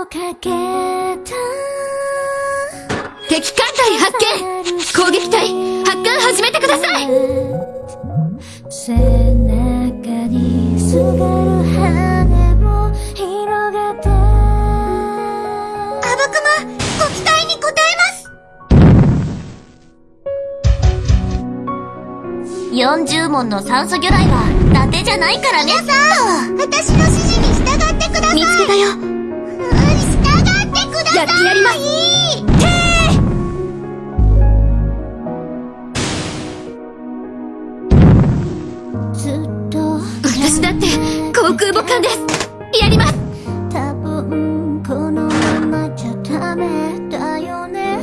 をかけた。敵艦隊発見。攻撃隊発艦始めてください。背中にすがる羽を広げて。あぶくまご期待に応えます。40問の酸素魚雷は伊達じゃないからね。さん私の指示に従ってください。見つけたよやってやります。ずっと。私だって航空母艦です。やります。多分このままじゃダメだよね。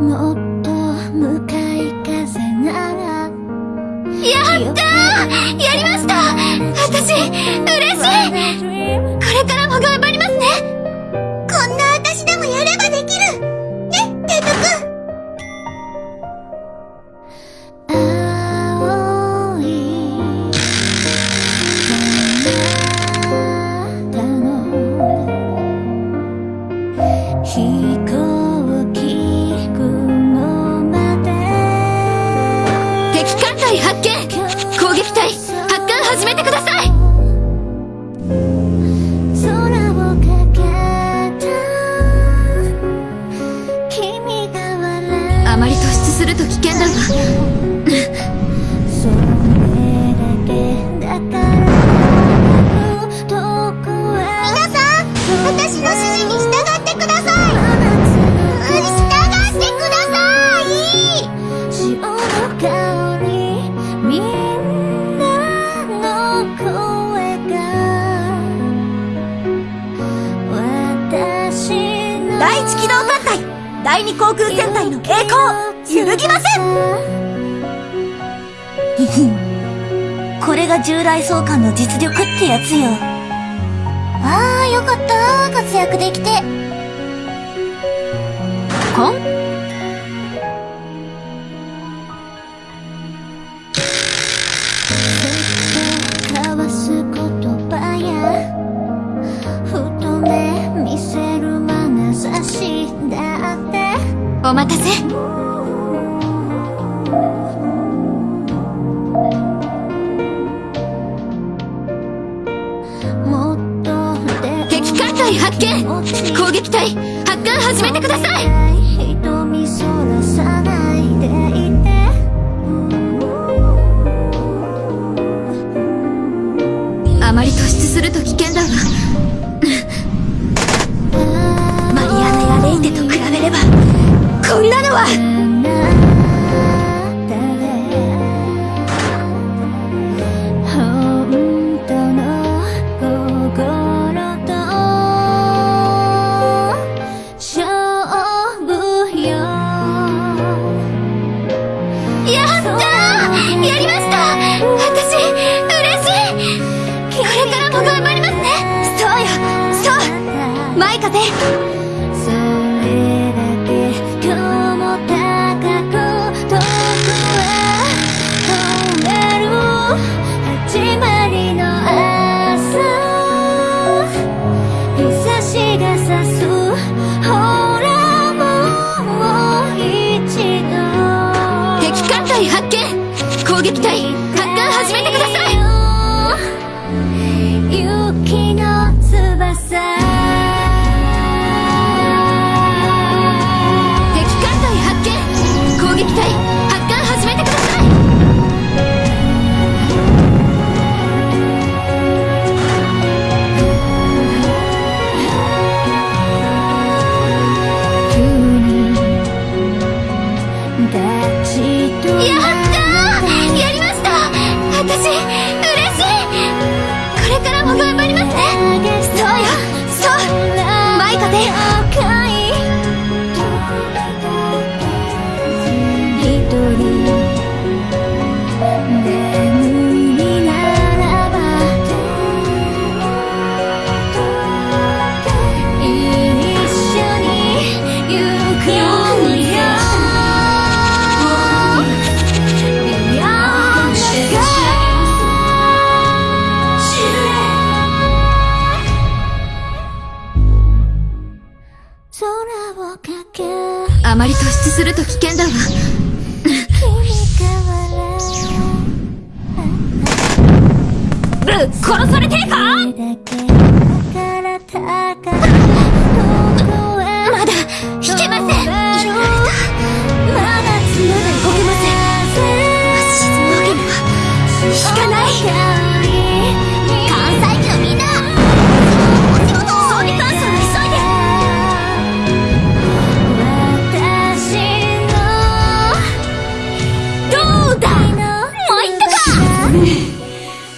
もっと向かい風ならやったー!やりました!私嬉しい!これからも撃隊発艦始めてください。機動艦隊第二航空戦隊の栄光揺るぎません。これが従来総監の実力ってやつよ。ああよかった。活躍できて。コンると危険発見攻撃隊発艦始めてくださいあまり突出すると危険だわ。ぶっ殺されてえか？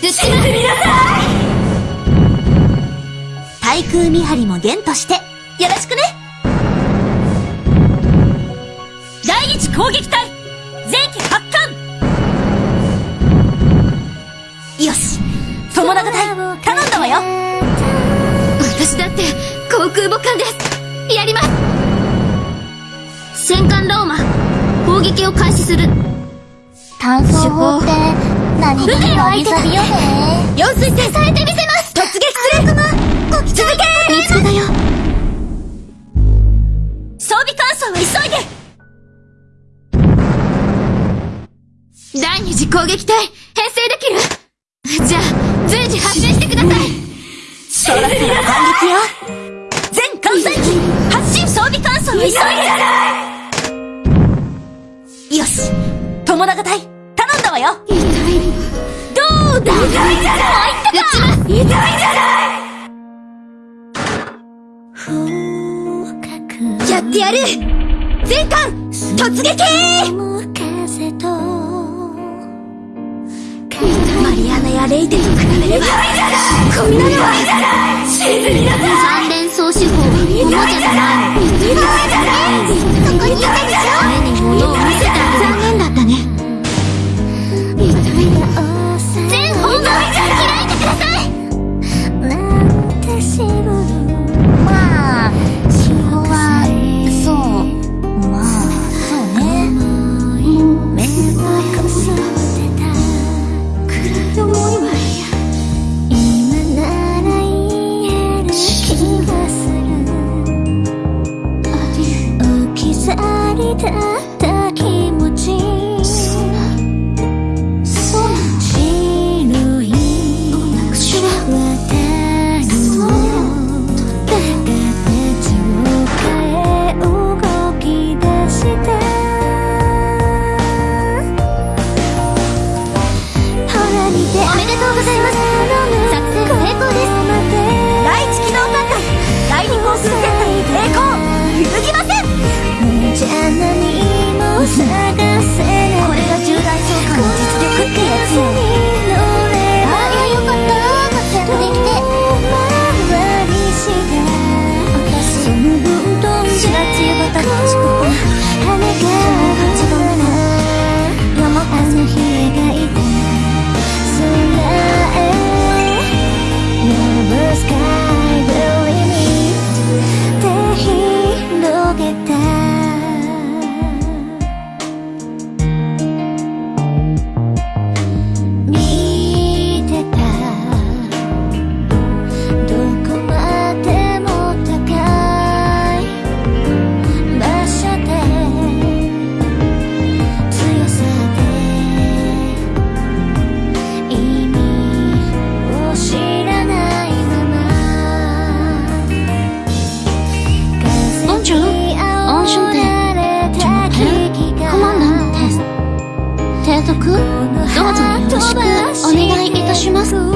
撃ちます対空見張りもゲンとして、よろしくね。第一攻撃隊前期発艦。よし友永隊頼んだわよ。私だって航空母艦です。やります。戦艦ローマ攻撃を開始する。炭素法って何気によね。用水線されてみせます。突撃する。続け見つけたよ装備乾燥は急いで第二次攻撃隊編成できる？じゃあ随時発進してください。そろそろ反撃よ。全艦載。機発進装備乾燥は急いでよし。友永隊頼んだわよどうだ？痛いじゃない撃ちます痛いじゃないやってやる。全艦突撃マリアナやレイテと比べればこんなのは三連装手法はおもちゃじゃない。のそこにいたでしょ目に物を見せてあげる残念だだしくお願いいたします。